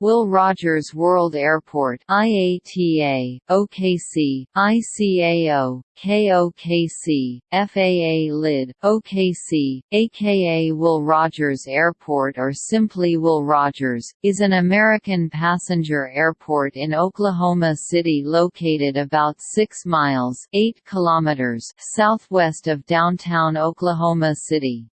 Will Rogers World Airport IATA, OKC, ICAO, KOKC, FAA LID, OKC, aka Will Rogers Airport or simply Will Rogers, is an American passenger airport in Oklahoma City located about 6 miles 8 kilometers southwest of downtown Oklahoma City.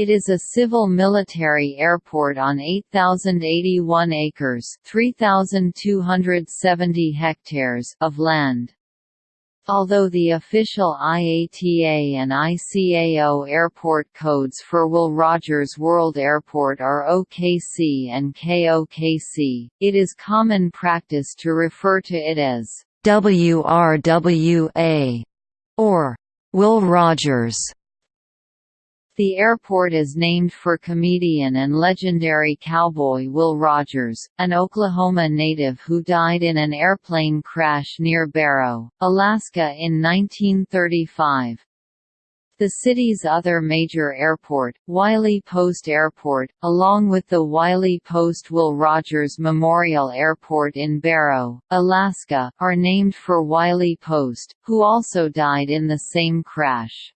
It is a civil-military airport on 8,081 acres 3,270 hectares of land. Although the official IATA and ICAO airport codes for Will Rogers World Airport are OKC and KOKC, it is common practice to refer to it as WRWA or Will Rogers. The airport is named for comedian and legendary cowboy Will Rogers, an Oklahoma native who died in an airplane crash near Barrow, Alaska in 1935. The city's other major airport, Wiley Post Airport, along with the Wiley Post Will Rogers Memorial Airport in Barrow, Alaska, are named for Wiley Post, who also died in the same crash.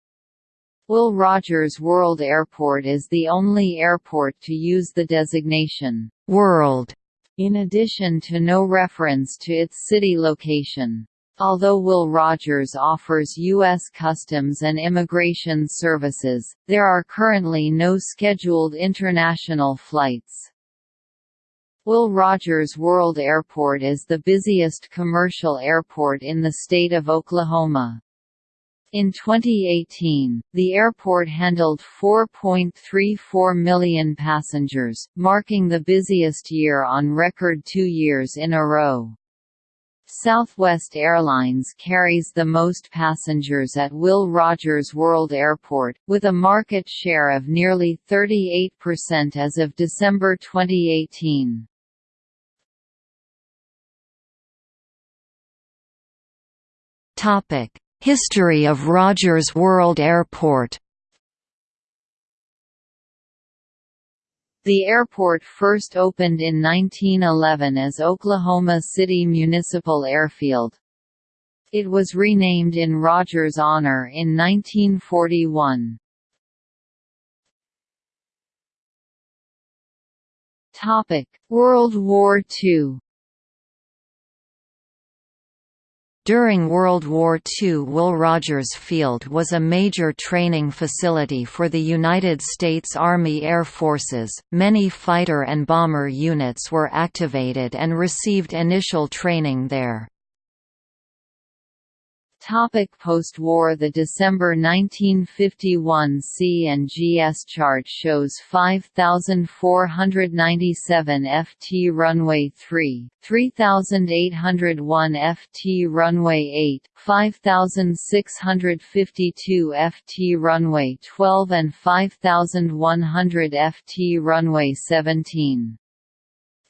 Will Rogers World Airport is the only airport to use the designation, World, in addition to no reference to its city location. Although Will Rogers offers U.S. Customs and Immigration Services, there are currently no scheduled international flights. Will Rogers World Airport is the busiest commercial airport in the state of Oklahoma. In 2018, the airport handled 4.34 million passengers, marking the busiest year on record two years in a row. Southwest Airlines carries the most passengers at Will Rogers World Airport, with a market share of nearly 38% as of December 2018. Topic History of Rogers World Airport The airport first opened in 1911 as Oklahoma City Municipal Airfield. It was renamed in Rogers' honor in 1941. World War II During World War II Will Rogers Field was a major training facility for the United States Army Air Forces. Many fighter and bomber units were activated and received initial training there. Post-war The December 1951 C&GS chart shows 5,497 FT runway 3, 3,801 FT runway 8, 5,652 FT runway 12 and 5,100 FT runway 17.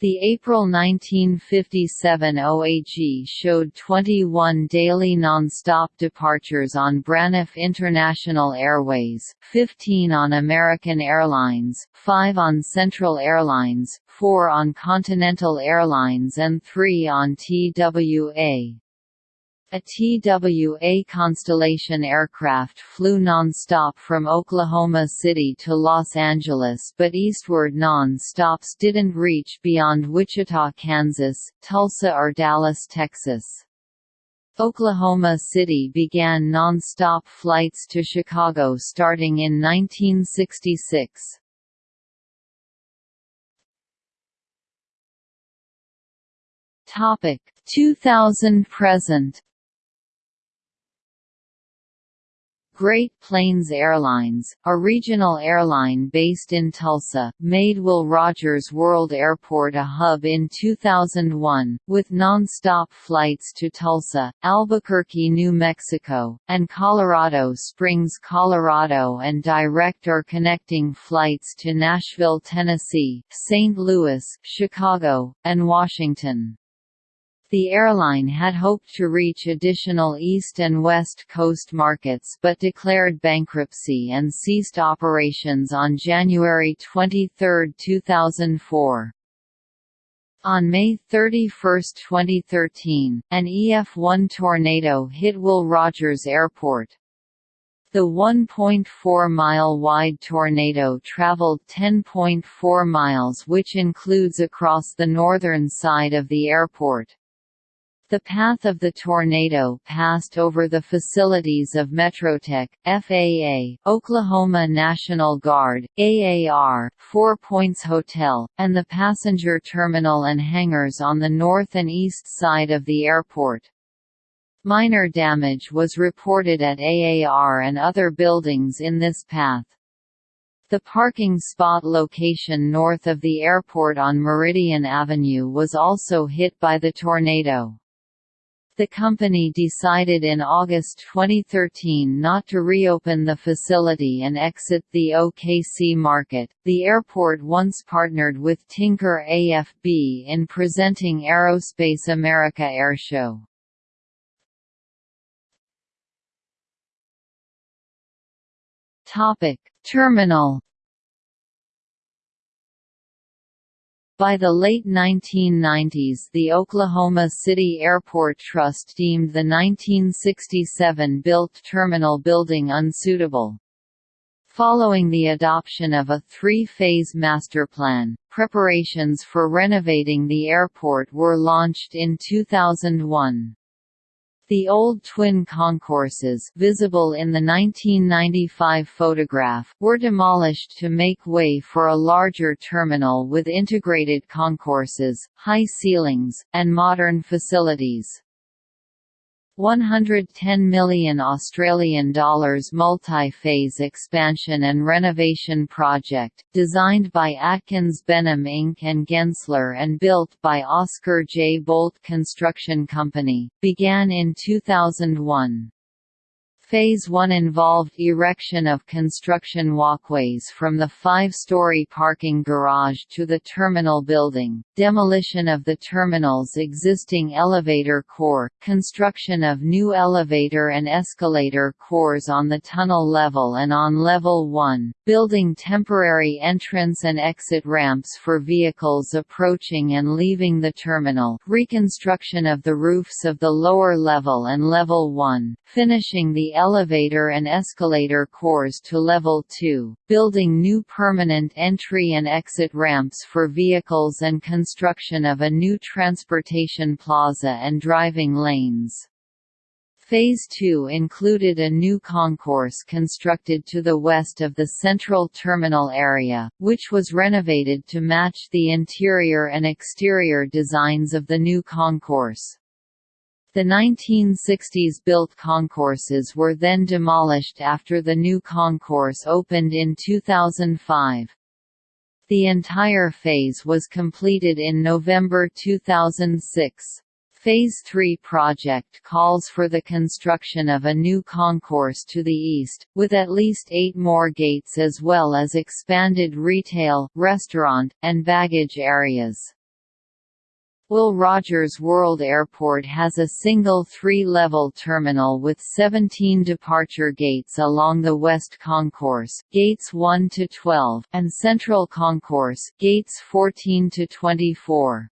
The April 1957 OAG showed 21 daily non-stop departures on Braniff International Airways, 15 on American Airlines, 5 on Central Airlines, 4 on Continental Airlines and 3 on TWA. A TWA Constellation aircraft flew non-stop from Oklahoma City to Los Angeles but eastward non-stops didn't reach beyond Wichita, Kansas, Tulsa or Dallas, Texas. Oklahoma City began non-stop flights to Chicago starting in 1966. Topic 2000 present Great Plains Airlines, a regional airline based in Tulsa, made Will Rogers World Airport a hub in 2001, with non-stop flights to Tulsa, Albuquerque, New Mexico, and Colorado Springs, Colorado and direct or connecting flights to Nashville, Tennessee, St. Louis, Chicago, and Washington. The airline had hoped to reach additional East and West Coast markets but declared bankruptcy and ceased operations on January 23, 2004. On May 31, 2013, an EF1 tornado hit Will Rogers Airport. The 1.4-mile-wide tornado traveled 10.4 miles which includes across the northern side of the airport. The path of the tornado passed over the facilities of Metrotech, FAA, Oklahoma National Guard, AAR, Four Points Hotel, and the passenger terminal and hangars on the north and east side of the airport. Minor damage was reported at AAR and other buildings in this path. The parking spot location north of the airport on Meridian Avenue was also hit by the tornado. The company decided in August 2013 not to reopen the facility and exit the OKC market. The airport once partnered with Tinker AFB in presenting Aerospace America Airshow. Topic: Terminal By the late 1990s the Oklahoma City Airport Trust deemed the 1967-built terminal building unsuitable. Following the adoption of a three-phase master plan, preparations for renovating the airport were launched in 2001. The old twin concourses visible in the 1995 photograph were demolished to make way for a larger terminal with integrated concourses, high ceilings, and modern facilities. 110 million Australian dollars multi-phase expansion and renovation project, designed by Atkins Benham Inc. and Gensler and built by Oscar J. Boldt Construction Company, began in 2001. Phase 1 involved erection of construction walkways from the five-story parking garage to the terminal building, demolition of the terminal's existing elevator core, construction of new elevator and escalator cores on the tunnel level and on level 1, building temporary entrance and exit ramps for vehicles approaching and leaving the terminal, reconstruction of the roofs of the lower level and level 1, finishing the elevator and escalator cores to level 2, building new permanent entry and exit ramps for vehicles and construction of a new transportation plaza and driving lanes. Phase 2 included a new concourse constructed to the west of the central terminal area, which was renovated to match the interior and exterior designs of the new concourse. The 1960s-built concourses were then demolished after the new concourse opened in 2005. The entire phase was completed in November 2006. Phase 3 project calls for the construction of a new concourse to the east, with at least eight more gates as well as expanded retail, restaurant, and baggage areas. Will Rogers World Airport has a single three-level terminal with 17 departure gates along the West Concourse, gates 1 to 12, and Central Concourse, gates 14 to 24.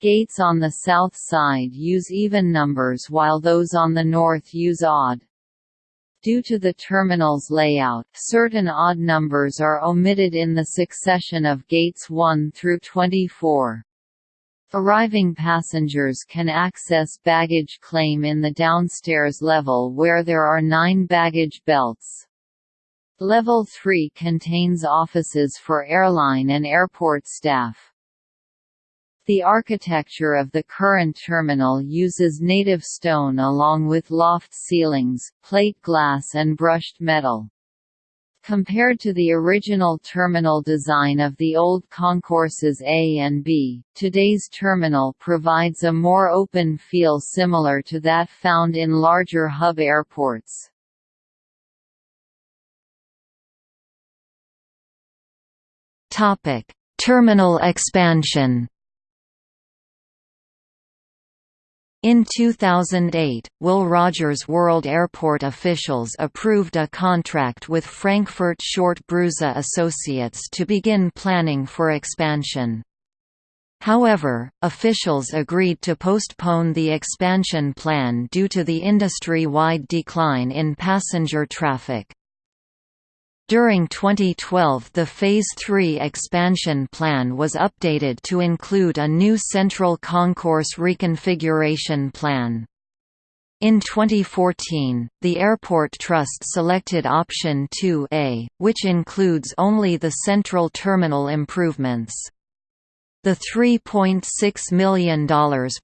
Gates on the south side use even numbers while those on the north use odd. Due to the terminal's layout, certain odd numbers are omitted in the succession of gates 1 through 24. Arriving passengers can access baggage claim in the downstairs level where there are nine baggage belts. Level 3 contains offices for airline and airport staff. The architecture of the current terminal uses native stone along with loft ceilings, plate glass and brushed metal. Compared to the original terminal design of the old concourses A and B, today's terminal provides a more open feel similar to that found in larger hub airports. Terminal expansion In 2008, Will Rogers World Airport officials approved a contract with Frankfurt Short Bruza Associates to begin planning for expansion. However, officials agreed to postpone the expansion plan due to the industry-wide decline in passenger traffic. During 2012 the Phase 3 expansion plan was updated to include a new central concourse reconfiguration plan. In 2014, the Airport Trust selected option 2A, which includes only the central terminal improvements. The $3.6 million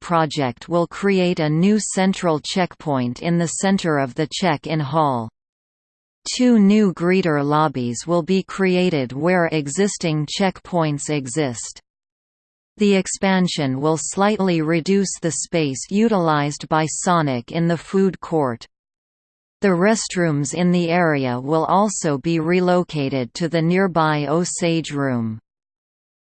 project will create a new central checkpoint in the center of the check-in hall. Two new greeter lobbies will be created where existing checkpoints exist. The expansion will slightly reduce the space utilized by Sonic in the food court. The restrooms in the area will also be relocated to the nearby Osage Room.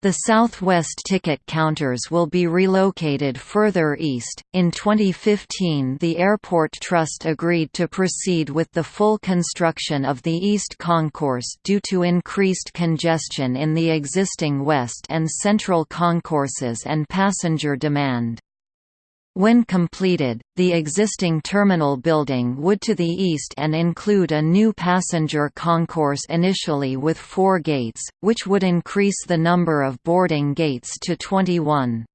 The Southwest ticket counters will be relocated further east. In 2015, the Airport Trust agreed to proceed with the full construction of the East Concourse due to increased congestion in the existing West and Central concourses and passenger demand. When completed, the existing terminal building would to the east and include a new passenger concourse initially with four gates, which would increase the number of boarding gates to 21.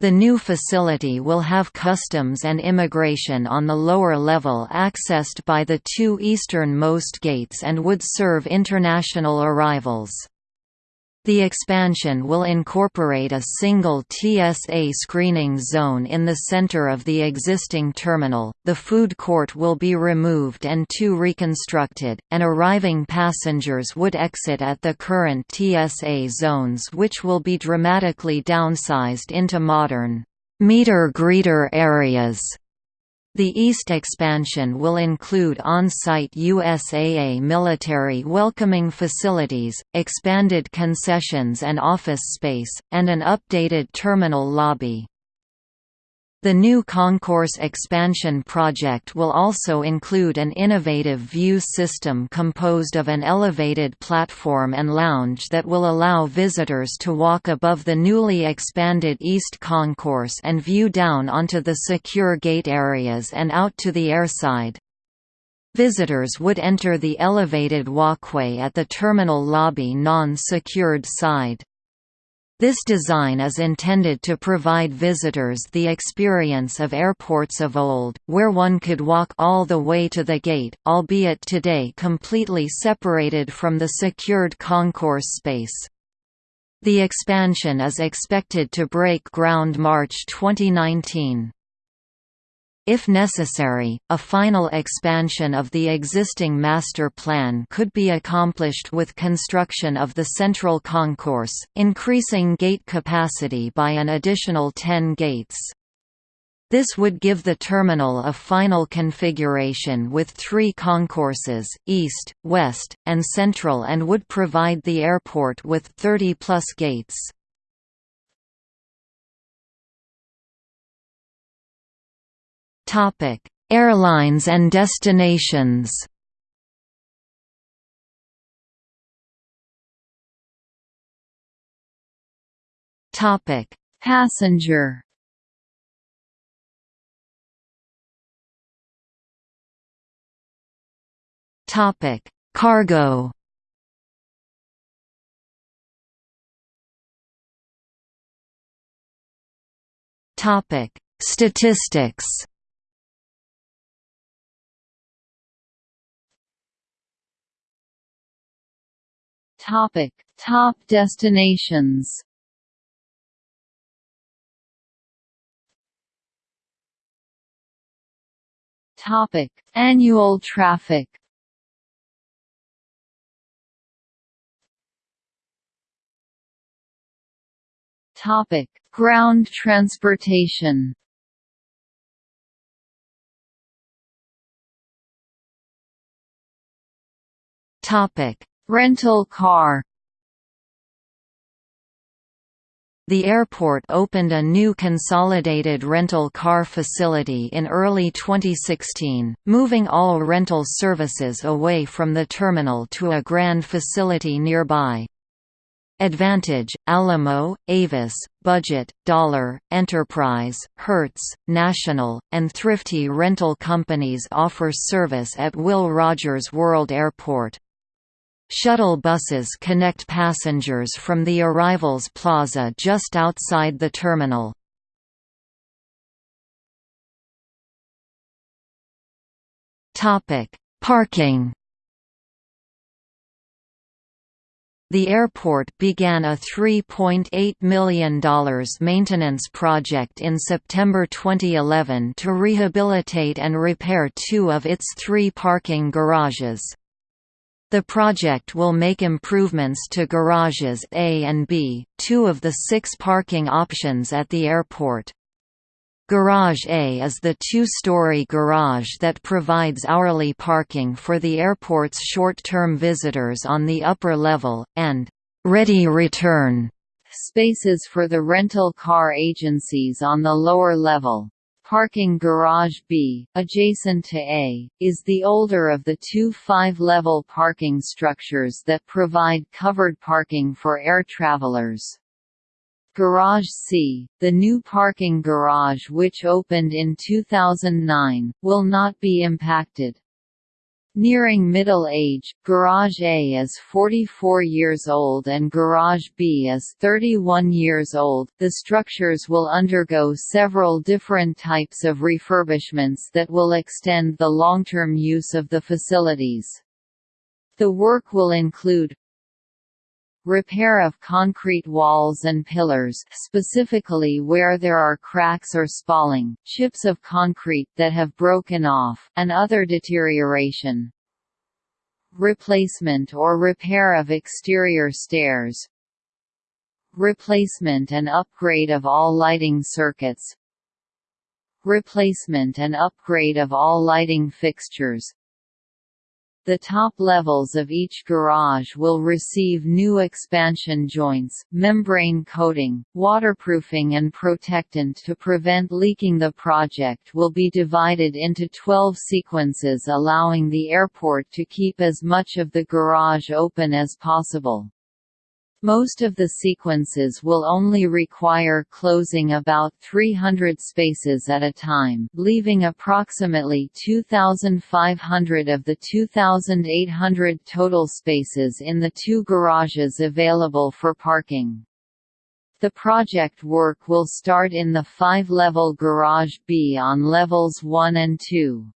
The new facility will have customs and immigration on the lower level accessed by the two easternmost gates and would serve international arrivals. The expansion will incorporate a single TSA screening zone in the center of the existing terminal, the food court will be removed and two reconstructed, and arriving passengers would exit at the current TSA zones which will be dramatically downsized into modern meter greeter areas. The east expansion will include on-site USAA military welcoming facilities, expanded concessions and office space, and an updated terminal lobby. The new concourse expansion project will also include an innovative view system composed of an elevated platform and lounge that will allow visitors to walk above the newly expanded East Concourse and view down onto the secure gate areas and out to the airside. Visitors would enter the elevated walkway at the terminal lobby non-secured side. This design is intended to provide visitors the experience of airports of old, where one could walk all the way to the gate, albeit today completely separated from the secured concourse space. The expansion is expected to break ground March 2019. If necessary, a final expansion of the existing master plan could be accomplished with construction of the central concourse, increasing gate capacity by an additional 10 gates. This would give the terminal a final configuration with three concourses, east, west, and central and would provide the airport with 30-plus gates. Airlines and destinations. Topic: Passenger. Topic: Cargo. Topic: Statistics. Topic: Top destinations. Topic: Annual traffic. Topic: Ground transportation. Topic: Rental car The airport opened a new consolidated rental car facility in early 2016, moving all rental services away from the terminal to a grand facility nearby. Advantage, Alamo, Avis, Budget, Dollar, Enterprise, Hertz, National, and Thrifty rental companies offer service at Will Rogers World Airport. Shuttle buses connect passengers from the arrivals plaza just outside the terminal. Parking The airport began a $3.8 million maintenance project in September 2011 to rehabilitate and repair two of its three parking garages. The project will make improvements to garages A and B, two of the six parking options at the airport. Garage A is the two-story garage that provides hourly parking for the airport's short-term visitors on the upper level, and «ready return» spaces for the rental car agencies on the lower level. Parking Garage B, adjacent to A, is the older of the two five-level parking structures that provide covered parking for air travelers. Garage C, the new parking garage which opened in 2009, will not be impacted. Nearing middle age, Garage A is 44 years old and Garage B is 31 years old. The structures will undergo several different types of refurbishments that will extend the long-term use of the facilities. The work will include Repair of concrete walls and pillars specifically where there are cracks or spalling, chips of concrete that have broken off, and other deterioration. Replacement or repair of exterior stairs. Replacement and upgrade of all lighting circuits. Replacement and upgrade of all lighting fixtures the top levels of each garage will receive new expansion joints, membrane coating, waterproofing and protectant to prevent leaking The project will be divided into 12 sequences allowing the airport to keep as much of the garage open as possible. Most of the sequences will only require closing about 300 spaces at a time, leaving approximately 2,500 of the 2,800 total spaces in the two garages available for parking. The project work will start in the five-level Garage B on levels 1 and 2.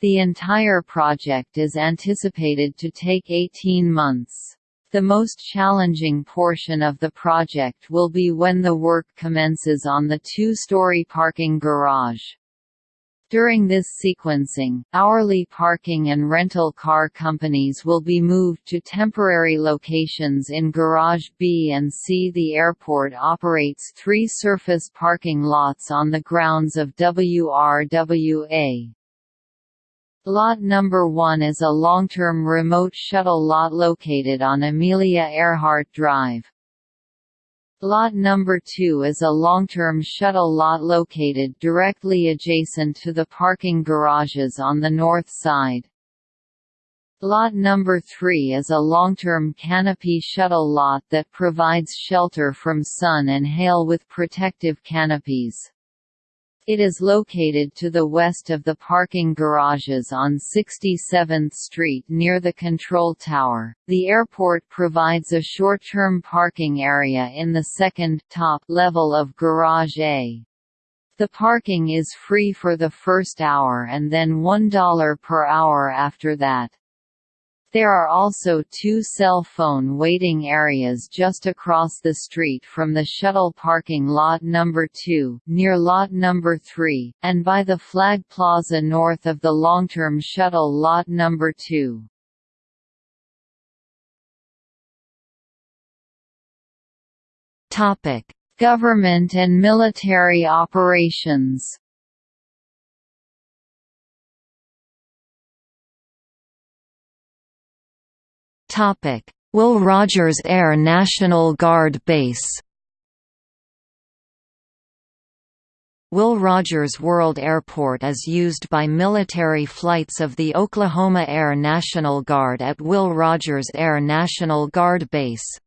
The entire project is anticipated to take 18 months. The most challenging portion of the project will be when the work commences on the two-story parking garage. During this sequencing, hourly parking and rental car companies will be moved to temporary locations in Garage B and C. The airport operates three surface parking lots on the grounds of WRWA. Lot number 1 is a long-term remote shuttle lot located on Amelia Earhart Drive. Lot number 2 is a long-term shuttle lot located directly adjacent to the parking garages on the north side. Lot number 3 is a long-term canopy shuttle lot that provides shelter from sun and hail with protective canopies. It is located to the west of the parking garages on 67th Street near the control tower. The airport provides a short-term parking area in the second top level of Garage A. The parking is free for the first hour and then $1 per hour after that. There are also two cell phone waiting areas just across the street from the shuttle parking lot number 2, near lot number 3, and by the Flag Plaza north of the long-term shuttle lot number 2. Topic: Government and military operations Topic: Will Rogers Air National Guard Base. Will Rogers World Airport is used by military flights of the Oklahoma Air National Guard at Will Rogers Air National Guard Base.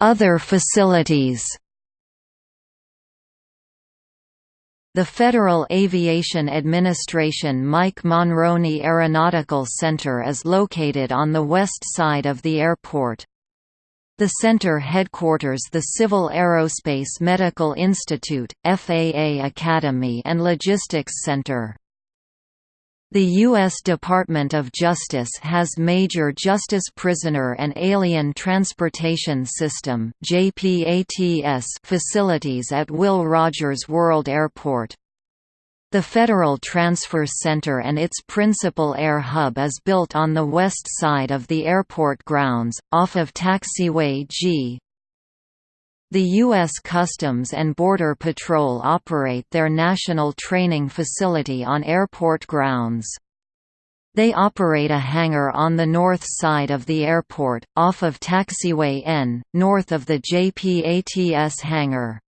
Other facilities The Federal Aviation Administration Mike Monroney Aeronautical Center is located on the west side of the airport. The center headquarters the Civil Aerospace Medical Institute, FAA Academy and Logistics Center. The U.S. Department of Justice has Major Justice Prisoner and Alien Transportation System facilities at Will Rogers World Airport. The Federal Transfer Center and its principal air hub is built on the west side of the airport grounds, off of Taxiway G. The U.S. Customs and Border Patrol operate their national training facility on airport grounds. They operate a hangar on the north side of the airport, off of Taxiway N, north of the JPATS hangar.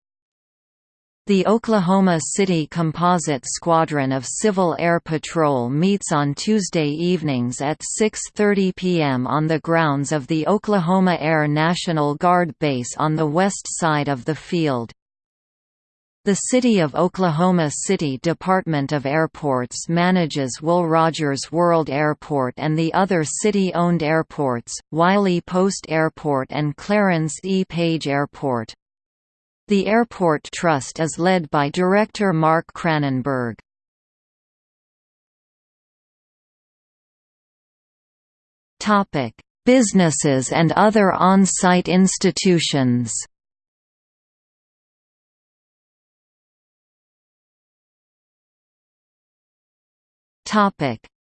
The Oklahoma City Composite Squadron of Civil Air Patrol meets on Tuesday evenings at 6.30 p.m. on the grounds of the Oklahoma Air National Guard Base on the west side of the field. The City of Oklahoma City Department of Airports manages Will Rogers World Airport and the other city-owned airports, Wiley Post Airport and Clarence E. Page Airport. The Airport Trust is led by Director Mark Kranenburg. Businesses and other on-site institutions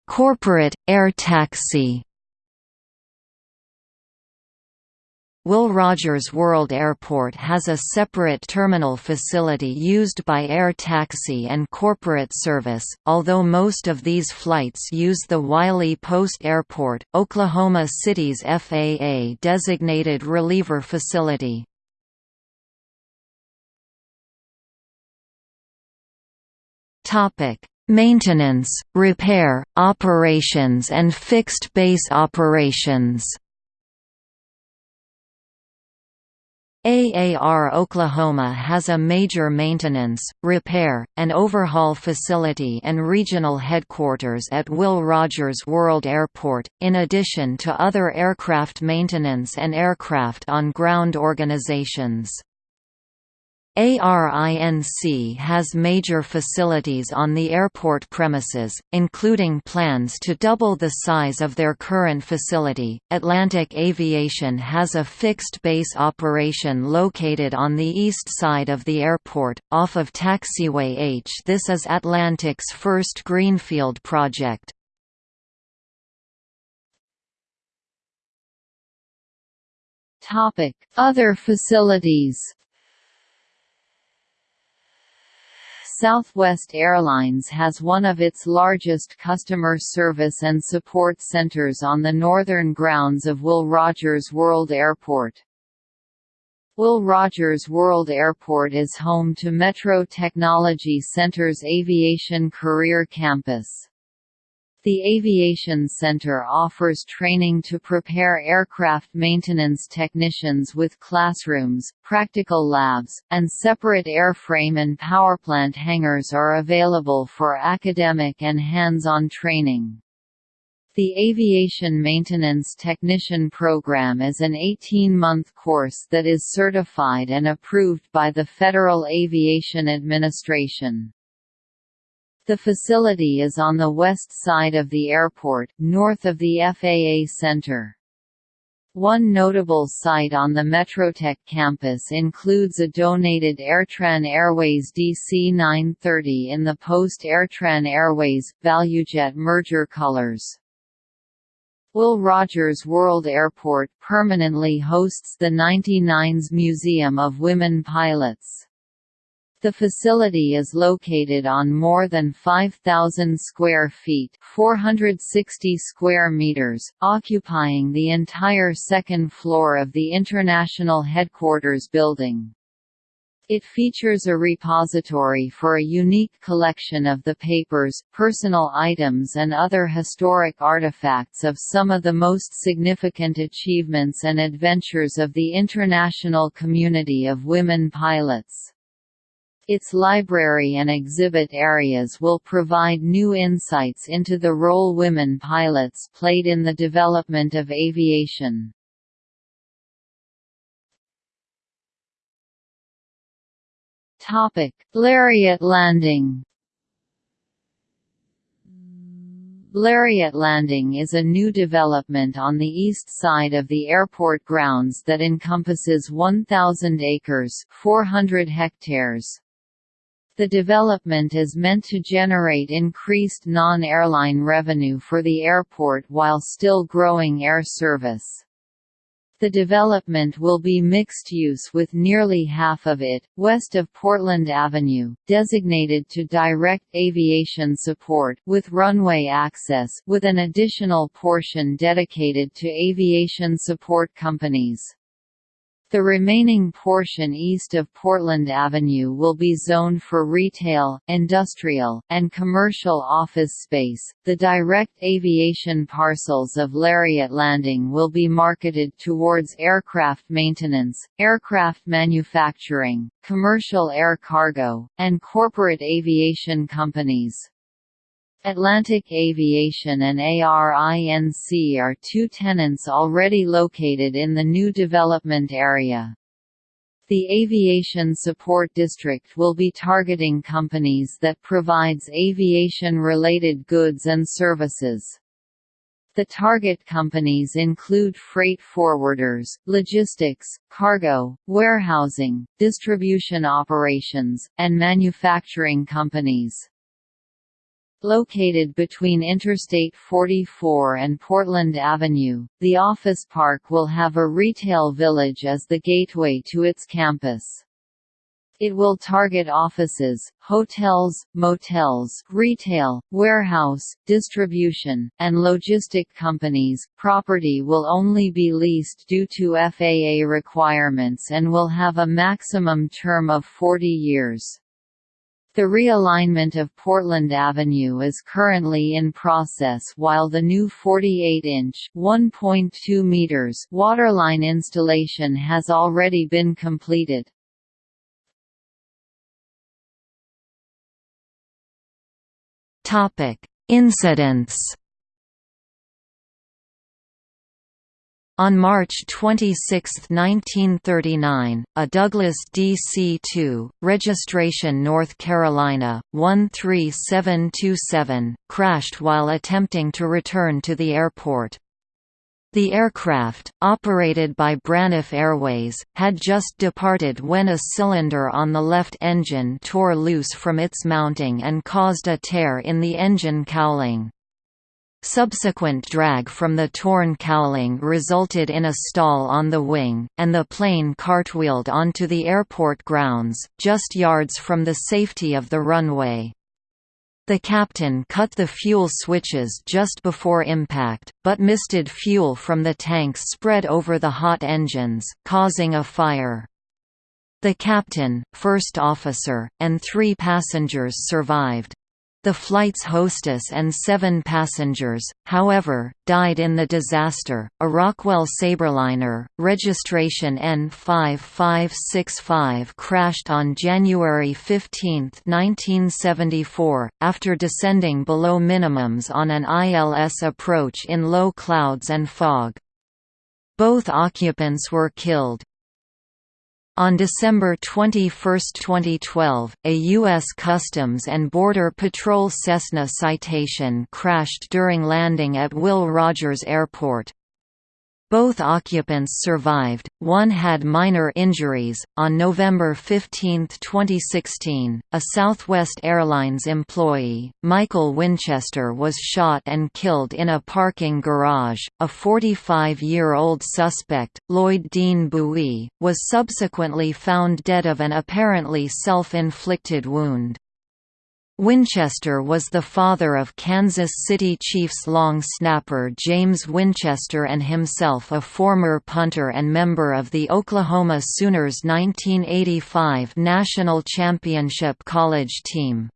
Corporate, air taxi Will Rogers World Airport has a separate terminal facility used by air taxi and corporate service, although most of these flights use the Wiley Post Airport, Oklahoma City's FAA-designated reliever facility. Maintenance, repair, operations and fixed-base operations AAR Oklahoma has a major maintenance, repair, and overhaul facility and regional headquarters at Will Rogers World Airport, in addition to other aircraft maintenance and aircraft on ground organizations. ARINC has major facilities on the airport premises, including plans to double the size of their current facility. Atlantic Aviation has a fixed base operation located on the east side of the airport, off of Taxiway H. This is Atlantic's first greenfield project. Other facilities Southwest Airlines has one of its largest customer service and support centers on the northern grounds of Will Rogers World Airport. Will Rogers World Airport is home to Metro Technology Center's Aviation Career Campus. The Aviation Center offers training to prepare aircraft maintenance technicians with classrooms, practical labs, and separate airframe and powerplant hangars are available for academic and hands-on training. The Aviation Maintenance Technician Program is an 18-month course that is certified and approved by the Federal Aviation Administration. The facility is on the west side of the airport, north of the FAA Center. One notable site on the Metrotech campus includes a donated Airtran Airways DC-930 in the post-Airtran Airways, ValueJet merger colors. Will Rogers World Airport permanently hosts the 99s Museum of Women Pilots. The facility is located on more than 5,000 square feet 460 square meters, occupying the entire second floor of the International Headquarters building. It features a repository for a unique collection of the papers, personal items and other historic artifacts of some of the most significant achievements and adventures of the international community of women pilots. Its library and exhibit areas will provide new insights into the role women pilots played in the development of aviation. Topic: Lariat Landing. Lariat Landing is a new development on the east side of the airport grounds that encompasses 1,000 acres 400 hectares. The development is meant to generate increased non-airline revenue for the airport while still growing air service. The development will be mixed use with nearly half of it, west of Portland Avenue, designated to direct aviation support with runway access with an additional portion dedicated to aviation support companies. The remaining portion east of Portland Avenue will be zoned for retail, industrial, and commercial office space. The direct aviation parcels of Lariat Landing will be marketed towards aircraft maintenance, aircraft manufacturing, commercial air cargo, and corporate aviation companies. Atlantic Aviation and ARINC are two tenants already located in the new development area. The Aviation Support District will be targeting companies that provides aviation-related goods and services. The target companies include freight forwarders, logistics, cargo, warehousing, distribution operations, and manufacturing companies. Located between Interstate 44 and Portland Avenue, the office park will have a retail village as the gateway to its campus. It will target offices, hotels, motels, retail, warehouse, distribution, and logistic companies. Property will only be leased due to FAA requirements and will have a maximum term of 40 years. The realignment of Portland Avenue is currently in process while the new 48-inch (1.2 meters) waterline installation has already been completed. Topic: Incidents On March 26, 1939, a Douglas DC-2, registration North Carolina, 13727, crashed while attempting to return to the airport. The aircraft, operated by Braniff Airways, had just departed when a cylinder on the left engine tore loose from its mounting and caused a tear in the engine cowling. Subsequent drag from the torn cowling resulted in a stall on the wing, and the plane cartwheeled onto the airport grounds, just yards from the safety of the runway. The captain cut the fuel switches just before impact, but misted fuel from the tanks spread over the hot engines, causing a fire. The captain, first officer, and three passengers survived. The flight's hostess and seven passengers, however, died in the disaster. A Rockwell Sabreliner, registration N5565, crashed on January 15, 1974, after descending below minimums on an ILS approach in low clouds and fog. Both occupants were killed, on December 21, 2012, a U.S. Customs and Border Patrol Cessna Citation crashed during landing at Will Rogers Airport. Both occupants survived, one had minor injuries. On November 15, 2016, a Southwest Airlines employee, Michael Winchester, was shot and killed in a parking garage. A 45 year old suspect, Lloyd Dean Buie, was subsequently found dead of an apparently self inflicted wound. Winchester was the father of Kansas City Chiefs long snapper James Winchester and himself a former punter and member of the Oklahoma Sooners 1985 National Championship college team.